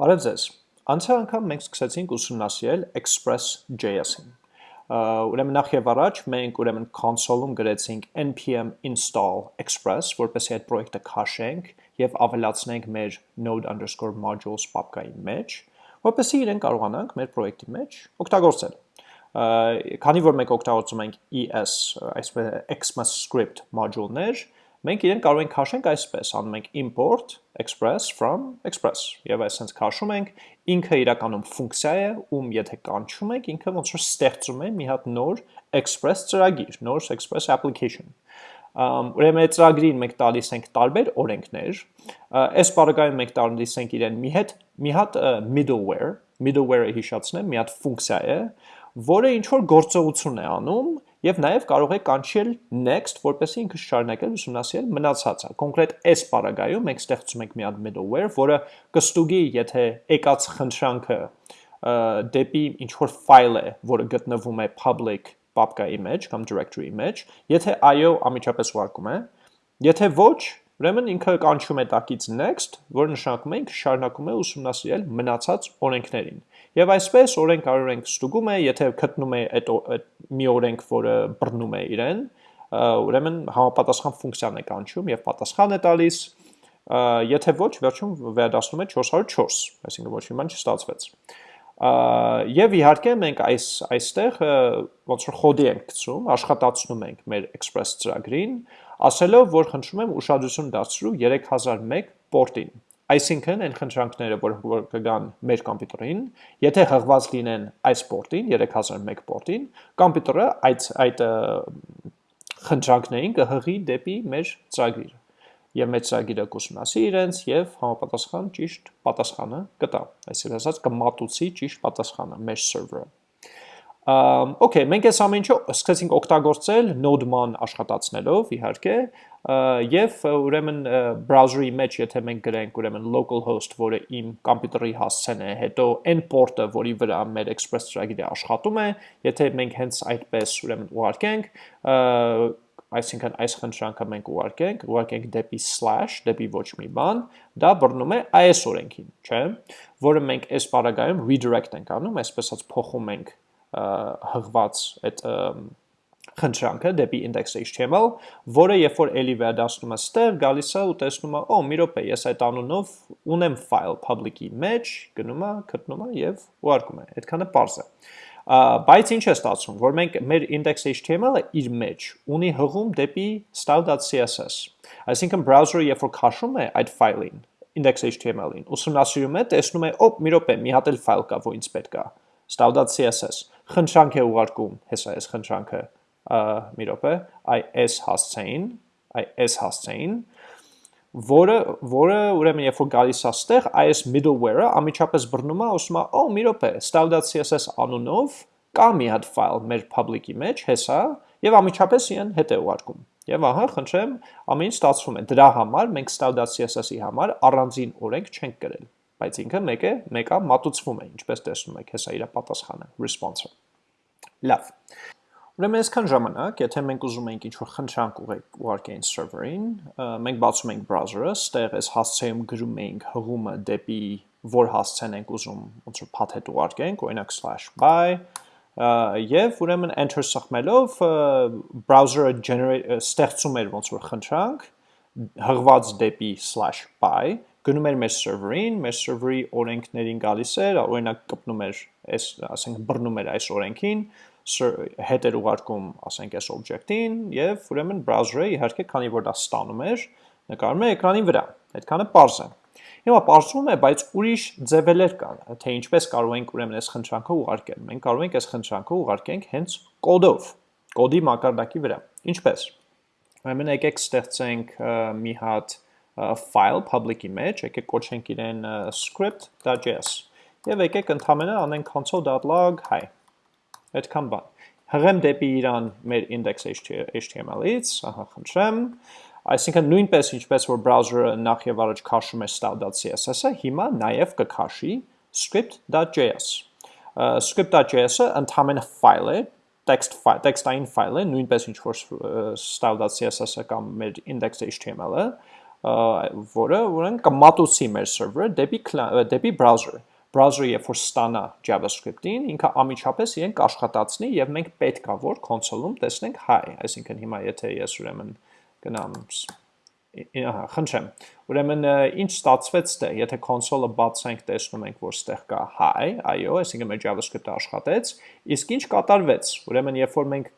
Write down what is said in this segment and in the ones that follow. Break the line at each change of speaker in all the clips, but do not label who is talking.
Բարև ձեզ։ Անցյալ անգամ մենք սկսեցինք ուսումնասիրել Express.js-ին։ Ուրեմն նախ եւ առաջ մենք ուրեմն console-ում գրեցինք npm install express, որպեսզի այդ պրոյեկտը քաշենք եւ ավելացնենք մեր node_modules պապկայի մեջ, որպեսզի իրեն կարողանանք մեր պրոյեկտի մեջ օգտագործել։ Քանի որ մենք օգտագործում ենք ES, այսպես ECMAScript module-ներ, Մենք իրեն կարող ենք քաշենք այսպես, անում ենք import express from express եւ այսպես քաշում ենք, ինքը իրականում ֆունկցիա է, ում եթե կանչում ենք, ինքը ոնց որ ստեղծում է մի հատ նոր express ծրագիր, նոր express application։ Ուրեմն այդ ծրագրին մենք տալիս ենք տարբեր օրենքներ, այս բaragայում մենք տալիս ենք իրեն մի հետ մի հատ middleware, middleware-ը հիշացնեմ, մի հատ ֆունկցիա է, որը ինչ որ գործողություն է անում Եվ նաև կարող եք կանչել next, որպեսզի ինքը շարունակել ուսումնասիրել մնացածը։ Կոնկրետ այս բaragայում մենք ստեղծում ենք մի հատ middleware, որը կստուգի, եթե եկած խնդրանքը դեպի ինչ որ ֆայլ է, որը գտնվում է public papka-ի մեջ կամ directory-ի մեջ, եթե այո, ամիջապես ուղարկում է, եթե ոչ, Ուրեմն ինքը կանչում է տակից next, որ նշանակում է ինքը շարունակում է ուսումնասիրել մնացած օրենքներին։ Եվ այսպես օրենք կարող ենք ստուգում է, եթե գտնում է այդ մի օրենք, որը բռնում է իրեն, ուրեմն համապատասխան ֆունկցիան է կանչում եւ պատասխան է տալիս, եթե ոչ, վերջում վերադասնում է 404, այսինքն ոչ մի բան չստացվեց։ Եվ իհարկե մենք այս այստեղ ոնց որ խոդի ենք գցում, աշխատացնում ենք մեր Express ծրագրին, ասելով, որ խնդրում եմ ուշադրություն դարձրու 3001 պորտին։ Այսինքն այն խնդրանքները, որ, որ կգան մեր կոմպյուտերին, եթե հղված լինեն այս պորտին, 3001 պորտին, կոմպյուտերը այդ այդ խնդրանքներին կհղի դեպի մեր ծրագիրը եւ մեր ծրագիրը կուսումնասի իրենց եւ համապատասխան ճիշտ պատասխանը կտա։ Այսինքն ասած կմատուցի ճիշտ պատասխանը մեր սերվերը։ Okay, մենք այս ամեն ինչը սկսեցինք օգտագործել Node-ման աշխատացնելով, իհարկե, եւ ուրեմն browser-ի մեջ եթե մենք գրենք ուրեմն localhost, որը իմ կոմպյուտերի հասցեն է, հետո n port-ը, որի վրա մեր Express ծրագիրը աշխատում է, եթե մենք հենց այդպես ուրեմն ուղարկենք, այսինքն այս խնդրանքը մենք ուղարկենք, ուղարկենք դեպի slash, դեպի ոչ մի բան, դա բռնում է այս օրենքին, չէ՞, որը մենք այս բaragայում redirect ենք անում, այսպես ասած փոխում ենք հղված այդ խնդրանքը դեպի index.html, որը երբ որ էլի վերադասնում է ստեղ, գալիս է ու տեսնում է, օ, մի րոպե, ես այդ անունով ունեմ file public-ի մեջ, գնում է, գտնում է եւ ուղարկում է։ Այդքանը པարզ է։ Բայց ինչ է ստացվում, որ մենք մեր index.html-ը իր մեջ ունի հղում դեպի style.css։ Այսինքն browser-ը երբ որ քաշում է այդ file-ին, index.html-ին, ուսումնասիրում է, տեսնում է, օ, մի րոպե, մի հատ էլ file կա, որ ինձ պետք է style.css խնդրանք է ուղարկում, հեսա այս խնդրանքը, մի րոպե, այս հասցեին, այս հասցեին, որը որը ուրեմն երբ որ գալիս է ստեղ, այս middleware-ը ամիջապես բռնում է, ասում է, «Օ, մի րոպե, style.css անունով կա մի հատ file մեր public-ի մեջ, հեսա, եւ ամիջապես իրեն հետ է ուղարկում»։ Եվ ահա, խնդրեմ, ամեն ինչ ստացվում է։ Դրա համար մենք style.css-ի համար առանձին օրենք չենք գրել բայց ինքը մեկ է, մեկա մատուցվում է, ինչպես տեսնում եք, հեսա իր պատասխանը, response-ը։ Լավ։ Ուրեմն այսքան ժամանակ, եթե մենք ուզում ենք ինչ-որ խնդրանք ուղարկենք server-ին, մենք բացում ենք browser-ը, ստեղ այս հասցեում գրում ենք հղումը դեպի որ հասցեն ենք ուզում ոնց որ path-հետ ուղարկենք, օրինակ /by եւ ուրեմն enter սխմելով browser-ը generate ստեղծում էր ոնց որ խնդրանք հղված դեպի /by գնում էր մեր server-ին, մեր server-ի օրենքներին գալիս էր, օրինակ կպնում էր այս, ասենք բռնում էր այս օրենքին, հետ էր ուղարկում, ասենք այս object-ին եւ ուրեմն browser-ը իհարկե քանի որ դա ստանում էր, նկարում է էկրանի վրա։ Այդքանը པարզ է։ Հիմա པարզվում է, բայց ուրիշ ձևեր կան, թե ինչպես կարող ենք ուրեմն այս խնդրանքը ուղարկել։ Մենք կարող ենք այս խնդրանքը ուղարկենք հենց կոդով, կոդի մակարդակի վրա։ Ինչպես։ Ուրեմն եկեք ստեղծենք մի հատ file public-ի մեջ, եկեք կոչենք իրեն script.js եւ եկեք ընդհանրապես անենք console.log hi Այդքան բան։ Հղեմ դեպի իրան մեր index.html-ից, ահա խնդրեմ, այսինքն նույնպես ինչպես որ browser-ը նախ եւ առաջ քաշում է style.css-ը, հիմա նաեւ կքաշի script.js։ script.js-ը ընդհանրապես ֆայլ է, text file, text-ային ֆայլ է, նույնպես ինչ որ style.css-ը կամ մեր index.html-ը, որը ուրեմն կմատուցի մեր server-ը դեպի դեպի browser browser-ը երբ որ ստանա JavaScript-ին, ինքը ամիջապես իրեն կաշխատացնի եւ մենք պետքա որ console-ում տեսնենք hi, այսինքն հիմա եթե ես ուրեմն գնամ ահա, խնդրեմ։ Ուրեմն ինչ ստացվեց դե, եթե console-ը բացենք, տեսնում ենք, որ ստեղ կա hi, այո, այսինքն մեր JavaScript-ը աշխատեց, իսկ ինչ կատարվեց։ Ուրեմն երբ որ մենք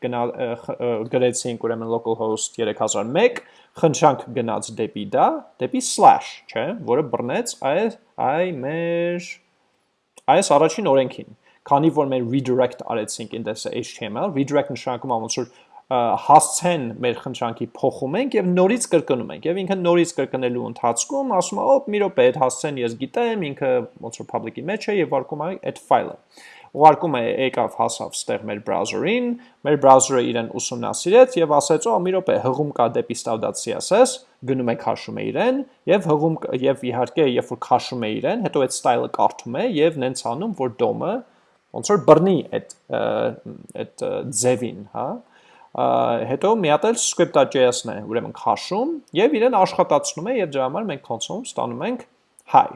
գրեցինք ուրեմն localhost 3001, խնդրանք գնաց դեպի դա, դեպի slash, չէ, որը բռնեց այս այ մեր այս առաջին օրենքին քանի որ մեր redirect արեցինք index.html, redirect նշանակում է ոնց որ հասցեն մեր խնդրանքի փոխում ենք եւ նորից կրկնում ենք եւ ինքը նորից կրկնելու ընթացքում ասում է օպ մի րոպե այդ հասցեն ես գիտեմ ինքը ոնց որ public-ի մեջ է եւ վարկում է այդ ֆայլը ուղարկում է եկավ հասավ ստեղ մեր browser-ին մեր browser-ը իրեն ուսումնասիրեց եւ ասեց օ մի րոպե հղում կա դեպի style.css գնում է քաշում է իրեն եւ հղում եւ իհարկե երբ որ քաշում է իրեն հետո այդ style-ը կարդում է եւ նենց անում որ DOM-ը ոնց որ բռնի այդ այդ ձևին հա հետո մի հատ էլ script.js-ն է, ուրեմն քաշում եւ իրեն աշխատացնում է եւ դրա համար մենք console-ում ստանում ենք hi։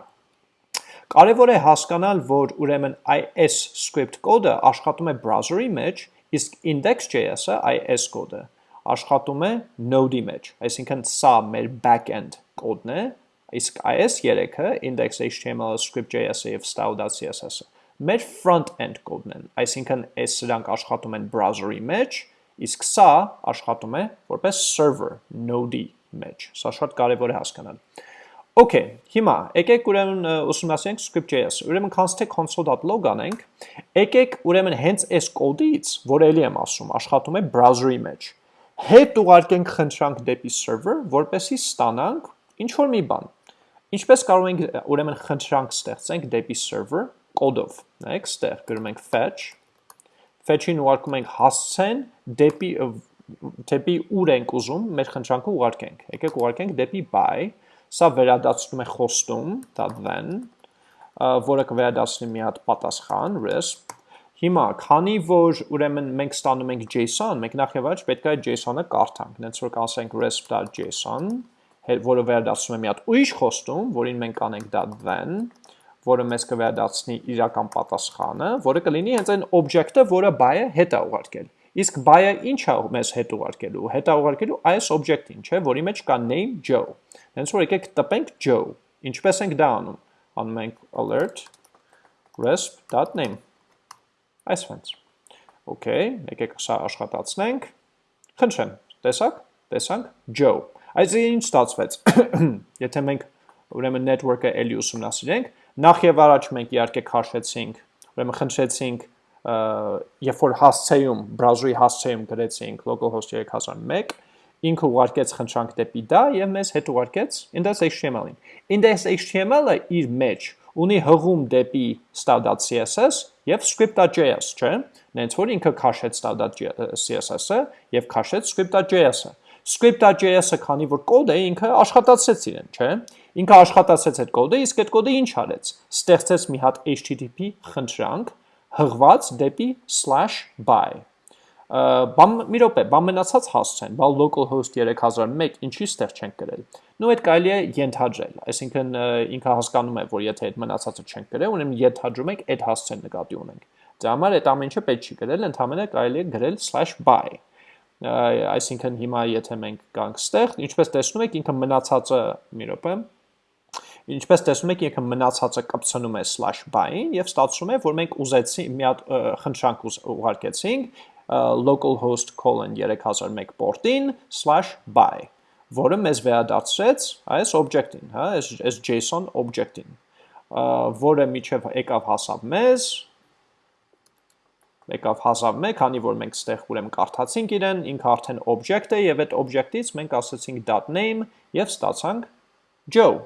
Կարևոր է հասկանալ, որ ուրեմն IS script կոդը աշխատում է browser-ի մեջ, իսկ index.js-ը IS կոդը աշխատում է node-ի մեջ, այսինքն սա մեր back-end կոդն է, իսկ IS3-ը index.html, script.js-ը եւ style.css-ը մեր front-end կոդն են, այսինքն այս սրանք աշխատում են browser-ի մեջ, Իսկ սա աշխատում է որպես server node-ի մեջ։ Սա շատ կարևոր է հասկանալ։ Okay, հիմա եկեք ուրեմն ուսումնասիրենք script.js։ Ուրեմն թե console.log անենք, եկեք ուրեմն հենց այս կոդից, որ ելի եմ ասում, աշխատում է browser-ի մեջ։ Հետ ուղարկենք խնդրանք դեպի server, որպեսզի ստանանք ինչ որ մի բան։ Ինչպես կարող ենք ուրեմն խնդրանք ստեղծենք դեպի server կոդով։ Նայեք, ստեղ գրում ենք fetch fetch-ին ուղարկում ենք հասցեն դեպի դեպի ուր ենք ուզում մեր խնդրանքը ուղարկենք։ Եկեք ուղարկենք դեպի by, սա վերադասնում է խոստում, դա then, որը կվերադասնի մի հատ պատասխան, resp։ Հիմա, քանի որ ուրեմն մենք ստանում ենք JSON, մենք նախ եւ առաջ պետք է այդ JSON-ը կարդանք, նենց որ կասենք resp.json, որը վերադասում է մի հատ ուրիշ խոստում, որին մենք անենք դա then, որը մեզ կվերադարձնի իրական պատասխանը, որը կլինի հենց այն օբյեկտը, որը buy-ը հետ է ուղարկել։ Իսկ buy-ը ինչ է մեզ հետ ուղարկելու։ Հետ է ուղարկելու այս օբյեկտին, չէ, որի մեջ կա name Joe։ Հենց որ եկեք տպենք Joe։ Ինչպես ենք դա անում։ Անում ենք alert resp.name։ Այսպես։ Okay, եկեք սա աշխատացնենք։ Խնդրեմ, տեսակ, տեսանք Joe։ Այսինքն ինչ ստացվեց։ Եթե մենք ուրեմն network-ը էլի ուսումնասիրենք, Նախ եւ առաջ մենք իհարկե քաշեցինք, ուրեմն խնդրեցինք երբ որ հասցեում, browser-ի հասցեում գրեցինք localhost 3001, ինքը ուղարկեց խնդրանք դեպի դա եւ մեզ հետ ուղարկեց index.html-ին։ Index.html-ը իր մեջ ունի հղում դեպի style.css եւ script.js, չէ՞։ Նենց որ ինքը քաշեց style.css-ը եւ քաշեց script.js-ը։ Script.js-ը քանի որ կոդ է, ինքը աշխատացրեց իրեն, չէ՞։ Ինքը աշխատացեց այդ կոդը, իսկ այդ կոդը ինչ արեց։ Ստեղծեց մի հատ HTTP խնդրանք հղված դեպի /by։ Բամ մի րոպե, բամ մնացած հասցեն, բալ localhost 3001 ինչի ստեղ չենք գրել։ Նու այդ կարելի է ենթադրել, այսինքն ինքը հասկանում է, որ եթե այդ մնացածը չենք գրել, ուրեմն ենթադրում ենք այդ հասցեն նկատի ունենք։ Դրա համար այդ ամեն ինչը պետք չի գրել, ընդհանրապես կարելի է գրել /by այսինքն հիմա եթե մենք գանք ստեղ, ինչպես տեսնում եք, ինքը մնացածը մի րոպե, Ինչպես տեսնում եք, ինքը մնացածը կպցնում է /by-ին եւ ստացվում է, որ մենք ուզեցինք մի հատ խնդրանք ուղարկեցինք localhost 3001 port-ին /by, որը մեզ վերադարձրեց այս object-ին, հա, այս այս JSON object-ին, որը միջև եկավ հասավ մեզ, եկավ հասավ մեկ, քանի որ մենք ստեղ ուրեմն կարդացինք իրեն, ինքը արդեն object է եւ այդ object-ից մենք ասացինք .name եւ ստացանք Joe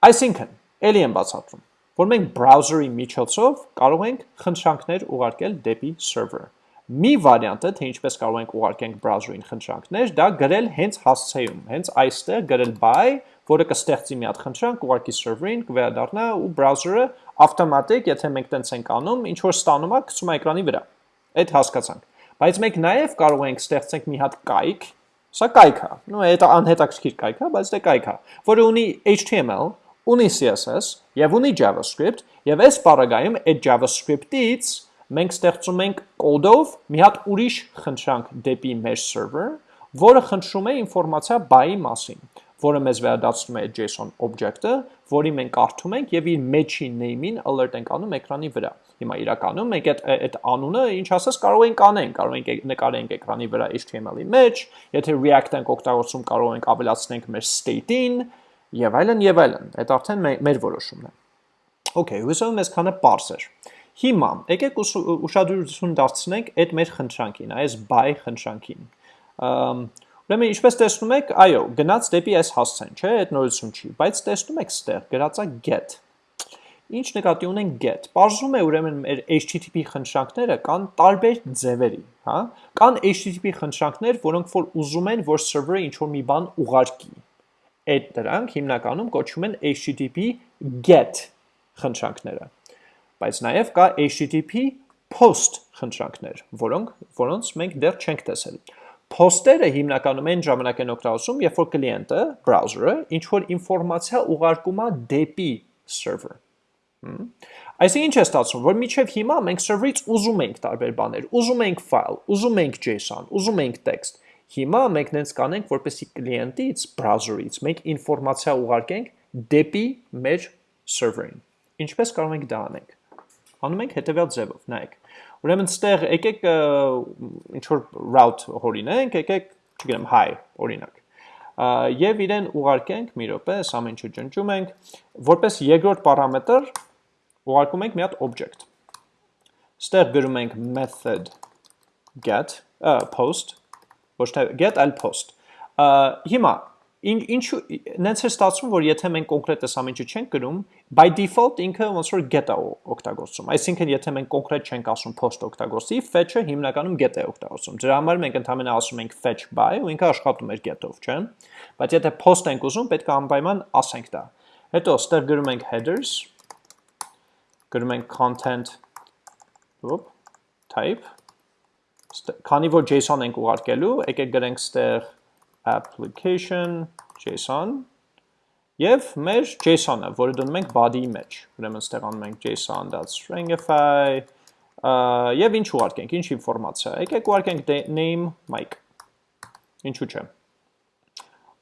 Այսինքն, ելի եմ բացատրում, որ մենք browser-ի միջոցով կարող ենք խնդրանքներ ուղարկել դեպի server։ Մի վարիանտը, թե ինչպես կարող ենք ուղարկենք browser-ին խնդրանքներ, դա գրել հենց հասցեում, հենց այստեղ գրել by, որը կստեղծի մի հատ խնդրանք, ուղարկի server-ին, կվերադառնա ու browser-ը ավտոմատիկ, եթե մենք տենց ենք անում, ինչ որ ստանում է, գցում է էկրանի վրա։ Այդ հասկացանք։ Բայց մենք նաև կարող ենք ստեղծենք մի հատ կայք, Սա կայք է։ Նո, դա անհետաքրքիր կայք է, բայց դա կայք է, որը ունի HTML, ունի CSS եւ ունի JavaScript եւ այս բaragայում այդ JavaScript-ից մենք ստեղծում ենք կոդով մի հատ ուրիշ խնդրանք դեպի մեր server, որը խնդրում է ինֆորմացիա buy-ի մասին, որը մեզ վերադարձնում է JSON object-ը, որի մենք կարդում ենք եւ իր match-ի name-ին alert ենք անում էկրանի վրա։ Հիմա իրականում մենք այդ այդ անունը ինչ ասես կարող ենք անենք, կարող ենք նկարենք էկրանի վրա HTML-ի մեջ, եթե React ենք օգտագործում կարող ենք ավելացնենք մեր state-ին եւ այլն եւ այլն։ Այդ արդեն մեր որոշումն է։ Okay, հույսով մեզ քանը parse էր։ Հիմա եկեք ուշադրություն դարձնենք այդ մեր խնդրանքին, այս buy խնդրանքին։ Ուրեմն ինչպես տեսնում եք, այո, գնաց դեպի այս հասցեն, չէ, այդ նորություն չի, բայց տեսնում եք ստեղ գրածա get Ինչ նկատի ունենք get։ Պարզում է ուրեմն մեր HTTP խնդրանքները կան տարբեր ձևերի, հա? Կան HTTP խնդրանքներ, որոնք որ ուզում են, որ server-ը ինչ-որ մի բան ուղարկի։ Այդ դրանք հիմնականում կոչվում են HTTP get խնդրանքները։ Բայց նաև կա HTTP post խնդրանքներ, որոնք որոնց մենք դեռ չենք տեսել։ Post-երը հիմնականում այն ժամանակ են օգտագործում, երբ որ կլիենտը, browser-ը, ինչ որ ինֆորմացիա ուղարկում է դեպի server Այսինքն ինչ է ստացվում, որ միջև հիմա մենք server-ից ուզում ենք տարբեր բաներ, ուզում ենք file, ուզում ենք JSON, ուզում ենք text։ Հիմա մենք նենց կանենք, որպեսի կլիենտից, browser-ից մենք ինֆորմացիա ուղարկենք դեպի մեր server-ին։ Ինչպես կարող ենք դա անենք։ Անում ենք հետևյալ ձևով, նայեք։ Ուրեմն ստեղ եկեք ինչ որ route հորինենք, եկեք, չգիտեմ, hi օրինակ եւ իրեն ուղարկենք մի րոպե, այս ամեն ինչը ջնջում ենք, որպես երկրորդ պարամետր ուղարկում ենք մի հատ object։ Ստեղ գրում ենք method get uh, post, ոչ թե get, այլ post։ Հիմա ինչ ինչու նենց է ստացվում, որ եթե մենք կոնկրետ այս ամենը չենք գրում, by default ինքը ոնց որ get-ը օգտագործում։ Այսինքն եթե մենք կոնկրետ չենք ասում post օգտագործի, fetch-ը հիմնականում get է օգտագործում։ Դրա համար մենք ընդհանրապես ասում ենք fetch by ու ինքը աշխատում էր get-ով, չէ՞։ Բայց եթե post ենք ուզում, պետք է անպայման ասենք դա։ Հետո ստեղ գրում ենք headers, գրում ենք content ոպ type քանի որ JSON ենք ուղարկելու, եկեք գրենք ստեղ application JSON եւ մեր JSON-ը, որը դնում ենք body-ի մեջ։ Ուրեմն ստեղ անում ենք json.stringify եւ ինչ ուղարկենք, ինչ ինֆորմացիա։ Եկեք ուղարկենք name Mike։ Ինչու՞ չէ։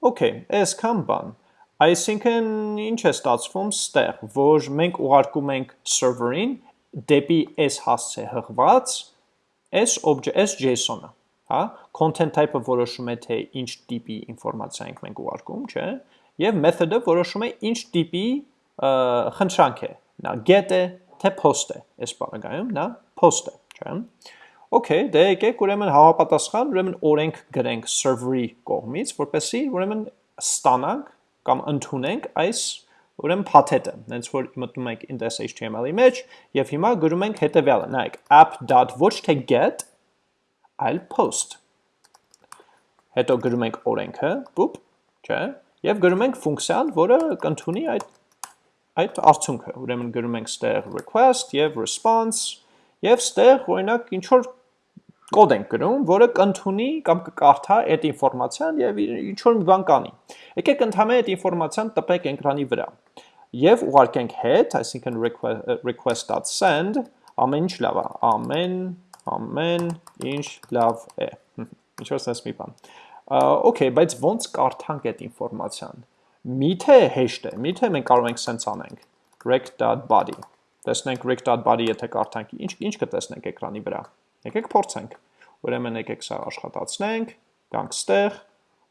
Okay, այսքան բան։ Այսինքն ինչ է ստացվում ստեղ, որ մենք ուղարկում ենք server-ին դեպի այս հասցե հղված այս object, այս JSON-ը, հա, content type-ը որոշում է թե ինչ տիպի ինֆորմացիա ենք մենք ուղարկում, չէ, եւ method-ը որոշում է ինչ տիպի խնդրանք է, նա get է, թե post է, այս բaragայում նա post է, չէ։ Okay, դե եկեք ուրեմն համապատասխան, ուրեմն օրենք գրենք server-ի կողմից, որպեսզի ուրեմն ստանանք կամ ընդունենք այս ուրեմն փաթեթը, հենց որ մտնում ենք index.html-ի մեջ եւ հիմա գրում ենք հետեւյալը, նայեք app. ոչ թե get, այլ post։ Հետո գրում ենք օրենքը, բուպ, չէ, եւ գրում ենք ֆունկցիան, որը կընդունի այդ այդ արդյունքը։ Ուրեմն գրում ենք ստեղ request եւ response եւ ստեղ օրինակ ինչ որ կոդ ենք գրում, որը կընդունի կամ կկարդա այդ ինֆորմացիան եւ ինչ որ մի բան կանի։ Եկեք ընդհանրապես այդ ինֆորմացիան տպենք էկրանի վրա եւ ուղարկենք հետ, այսինքն request.send, ամեն ինչ լավ է, ամեն ամեն ինչ լավ է։ Ինչ որ sense մի բան։ Okay, բայց ո՞նց կարդանք այդ ինֆորմացիան։ Միթե հեշտ է, միթե մենք կարող ենք sense անենք. rec.body։ Տեսնենք rec.body եթե կարդանք, ինչ ինչ կտեսնենք էկրանի վրա։ Եկեք փորձենք։ Ուրեմն եկեք սա աշխատացնենք, գանք ստեղ,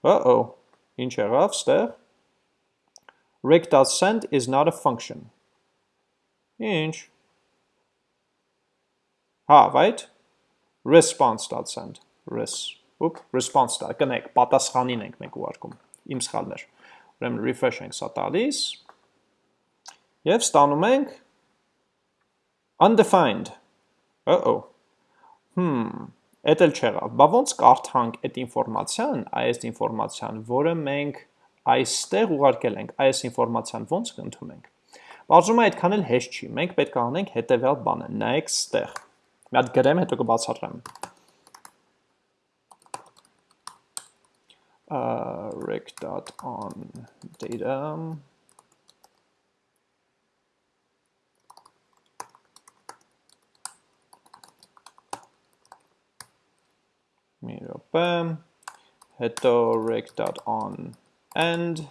uh-oh, ինչ եղավ ստեղ։ rec.send is not a function։ Ինչ։ Հա, right? response.send, res, ուպ, response-ը, կնեք, պատասխանին ենք մենք ուղարկում, իմ սխալներ։ Ուրեմն refresh ենք սա տալիս, և ստանում ենք undefined, uh-oh, Հմ, էդ էլ չեղավ։ Բա ոնց կարդանք այդ ինֆորմացիան, այս ինֆորմացիան, որը մենք այստեղ ուղարկել ենք, այս ինֆորմացիան ոնց կընդունենք։ Բարձում է այդքան էլ հեշտ չի։ Մենք պետք է անենք հետևյալ բանը։ Նայեք ստեղ։ Մի հատ գրեմ, հետո կբացատրեմ։ uh, rec.on data. Մի րոպե հետո rec.on end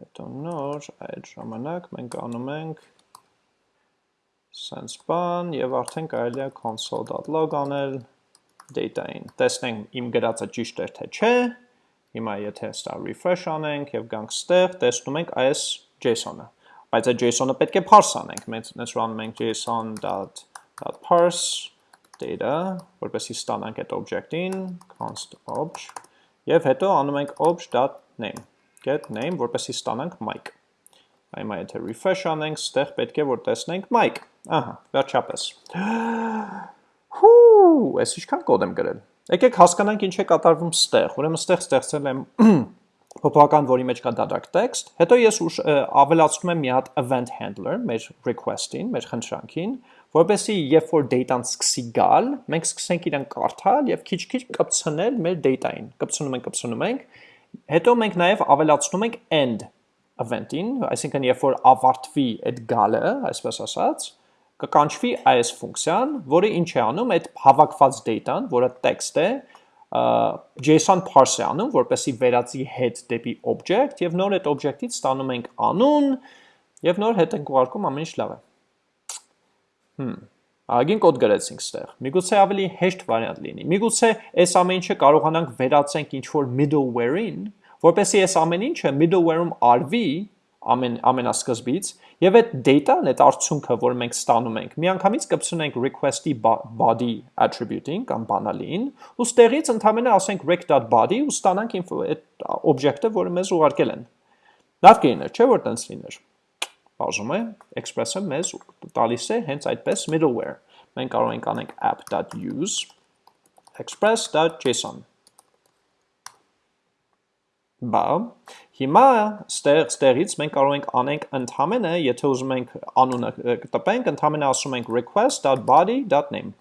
հետո նոր այդ ժամանակ մենք անում ենք sense բան եւ արդեն կարելի է console.log անել data-ին։ Տեսնենք իմ գրածը ճիշտ էր թե չէ։ Հիմա եթե սա refresh անենք եւ գանք ստեղ, տեսնում ենք այս JSON-ը։ Բայց այդ JSON-ը պետք է parse անենք։ Մենք նենց անում ենք json.parse data, որպեսզի ստանանք այդ object-ին, const obj, եւ հետո անում ենք obj.name, get name, որպեսզի ստանանք mic։ Հիմա եթե refresh անենք, ստեղ պետք է որ տեսնենք mic։ Ահա, վերջապես։ Հու, այս ինչքան կոդ եմ գրել։ Եկեք հասկանանք ինչ է կատարվում ստեղ։ Ուրեմն ստեղ ստեղծել եմ փոփոխական, որի մեջ կա դատարկ text, հետո ես ուշ ավելացնում եմ մի հատ event handler մեր request-ին, մեր խնդրանքին, որպեսզի երբ որ data-ն սկսի գալ, մենք սկսենք իրան կարդալ եւ քիչ-քիչ կպցնել մեր data-ին։ Կպցնում ենք, կպցնում ենք։ Հետո մենք նաեւ ավելացնում ենք end event-ին, այսինքն երբ որ ավարտվի այդ գալը, այսպես ասած, կկանչվի այս ֆունկցիան, որը ինչ է անում, այդ հավաքված data-ն, որը text է, JSON parse է անում, որպեսի վերածի head դեպի object եւ նոր այդ object-ից ստանում ենք անուն եւ նոր հետ ենք ուղարկում ամեն ինչ լավ է։ Հմ Ագին կոդ գրեցինք ստեղ։ Միգուցե ավելի հեշտ վարիանտ լինի։ Միգուցե այս ամեն ինչը կարողանանք վերածենք ինչ-որ middleware-ին, որպեսզի այս ամեն ինչը middleware-ում արվի ամեն ամենասկզբից Եվ այդ data-ն, այդ արդյունքը, որ մենք ստանում ենք, միանգամից կպցնենք request-ի body attribute-ին կամ բանալին, ու ստեղից ընդհանրապես ասենք rec.body ու ստանանք այդ օբյեկտը, որը մեզ ուղարկել են։ Լավ կլիներ, չէ՞ որ տենց լիներ։ Բաժում է, express-ը մեզ տալիս է հենց այդպես middleware։ Մենք կարող ենք անենք app.use express.json Բա, հիմա ստեղ ստեղից մենք կարող ենք անենք ընդհանրը, եթե ուզում ենք անունը տպենք, ընդհանրը ասում ենք request.body.name։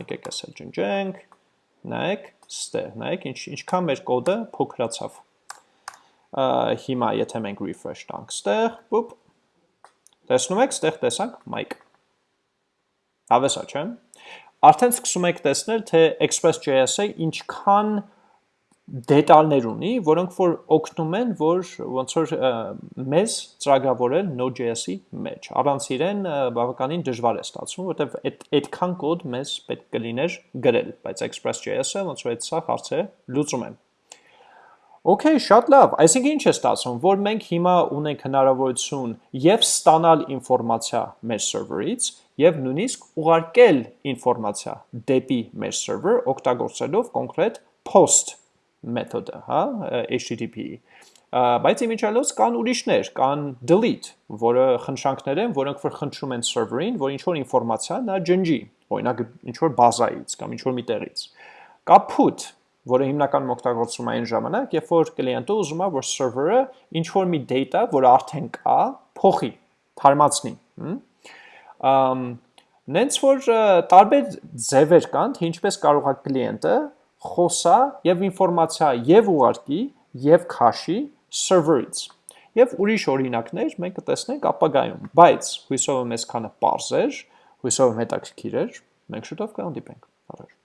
Եկեք ասել ջնջենք, նայեք, ստեղ, նայեք ինչ ինչքան մեր կոդը փոքրացավ։ Հիմա եթե մենք refresh տանք ստեղ, բուպ, տեսնում եք, ստեղ տեսանք mic։ Հավեսա, չէ՞։ Արդեն սկսում եք տեսնել, թե Express.js-ը ինչքան դետալներ ունի, որոնք որ օգնում են, որ ոնց որ մեզ ծրագրավորել Node.js-ի մեջ։ Առանց իրեն բավականին դժվար է ստացվում, որտեվ այդ այդքան կոդ մեզ պետք կլիներ գրել, բայց Express.js-ը ոնց որ այդ սա հարցը լուծում է։ Okay, շատ լավ։ Այսինքն ինչ է ստացվում, որ մենք հիմա ունենք հնարավորություն եւ ստանալ ինֆորմացիա մեր server-ից եւ նույնիսկ ուղարկել ինֆորմացիա դեպի մեր server օգտագործելով կոնկրետ post մեթոդը, հա, HTTP-ի։ Բայց իմիջիալոց կան ուրիշներ, կան delete, որը խնդրանքներ են, որոնք որ խնդրում են server-ին, որ ինչ որ ինֆորմացիա նա ջնջի, օրինակ ինչ որ բազայից կամ ինչ որ մի տեղից։ Կա put, որը հիմնականում օգտագործվում է այն ժամանակ, երբ որ կլիենտը ուզում է, որ server-ը ինչ որ մի data, որը արդեն կա, փոխի, թարմացնի, հմ Նենց որ տարբեր ձևեր կան, թե ինչպես կարող է կլիենտը խոսա եւ ինֆորմացիա եւ ուղարկի եւ քաշի server-ից։ Եվ ուրիշ օրինակներ մենք կտեսնենք ապագայում, բայց հույսով եմ այսքանը པարզ էր, հույսով եմ հետաքրքիր էր, մենք շուտով կհանդիպենք։ Առաջ